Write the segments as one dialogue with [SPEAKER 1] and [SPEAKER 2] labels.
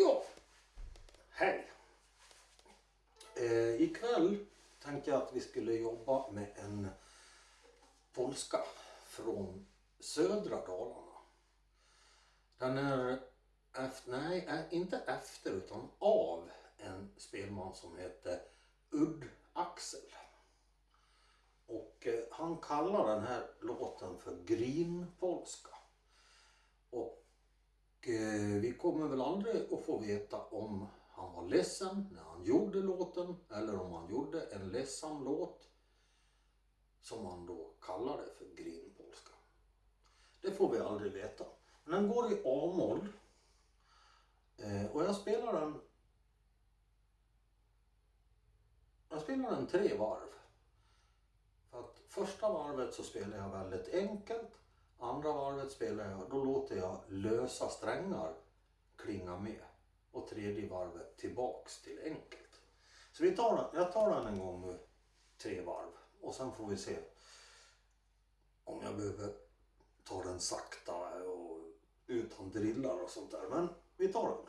[SPEAKER 1] Ja, hej. Eh, ikväll tänkte jag att vi skulle jobba med en polska från södra Dalarna. Den är efter, nej, inte efter utan av en spelman som heter Udd Axel. Och eh, han kallar den här låten för Grinpolska. Och kommer väl aldrig att få veta om han var ledsen när han gjorde låten eller om han gjorde en ledsam låt som han då kallade för Grinpolska. Det får vi aldrig veta. Men den går i A-moll eh, och jag spelar den jag spelar den tre varv. För att första varvet så spelar jag väldigt enkelt. Andra varvet spelar jag, då låter jag lösa strängar klinga med. Och tredje varvet tillbaks till enkelt. Så vi tar den, jag tar den en gång nu, tre varv. Och sen får vi se om jag behöver ta den sakta och utan drillar och sånt där. Men vi tar den.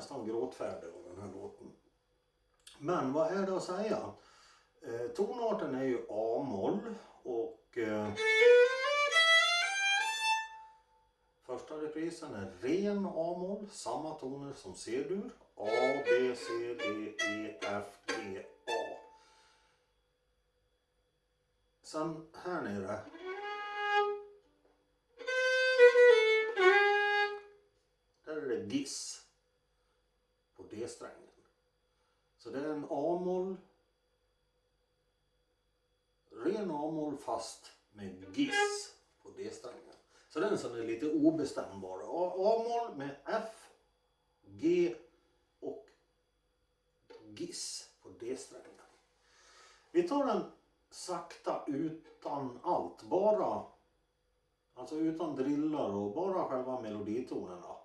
[SPEAKER 1] Nästan gråtfärdig av den här låten. Men vad är det att säga? Eh, tonarten är ju A-moll och eh, första reprisen är ren A-moll, samma toner som C-dur. A, B, C, D, E, F, G, A. Sen här nere Där är det giss D-strängen. Så det är en A-moll, ren A-moll fast med giss på D-strängen. Så den som är lite obestämbar. A-moll med F, G och giss på D-strängen. Vi tar den sakta utan allt, bara alltså utan drillar och bara själva meloditonerna.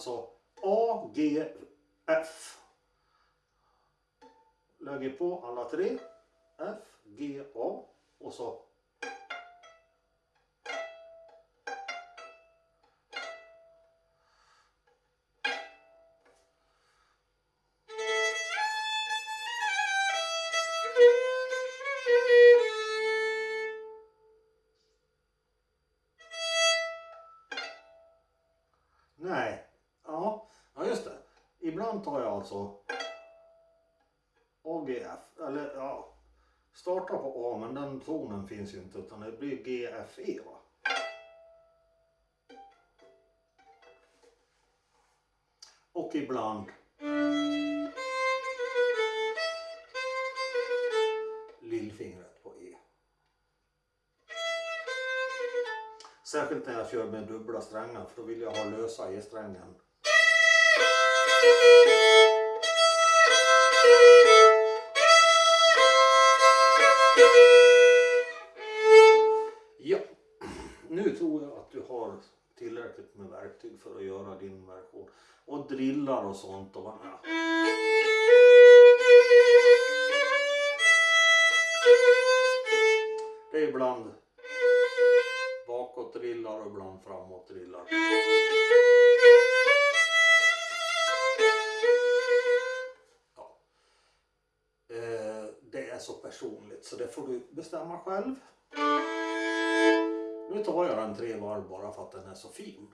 [SPEAKER 1] Alltså A, G, F. Lägger på alla tre. F, G, A och så antar tar jag alltså AGF, eller ja, startar på A men den tonen finns ju inte utan det blir GFE va. Och ibland lillfingret på E. Särskilt när jag kör med dubbla strängar för då vill jag ha lösa E-strängen. Har tillräckligt med verktyg för att göra din version. Och drillar och sånt. Och, ja. Det är ibland bakåt drillar och ibland framåt drillar. Ja. Eh, det är så personligt så det får du bestämma själv. Nu tar jag den tre varv bara för att den är så fin.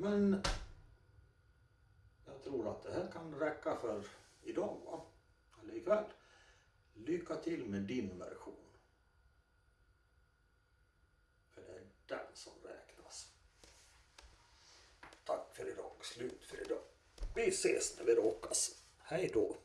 [SPEAKER 1] Men jag tror att det här kan räcka för idag, va? Eller ikväll. Lycka till med din version. För det är den som räknas. Tack för idag. Slut för idag. Vi ses när vi råkas. Hej då.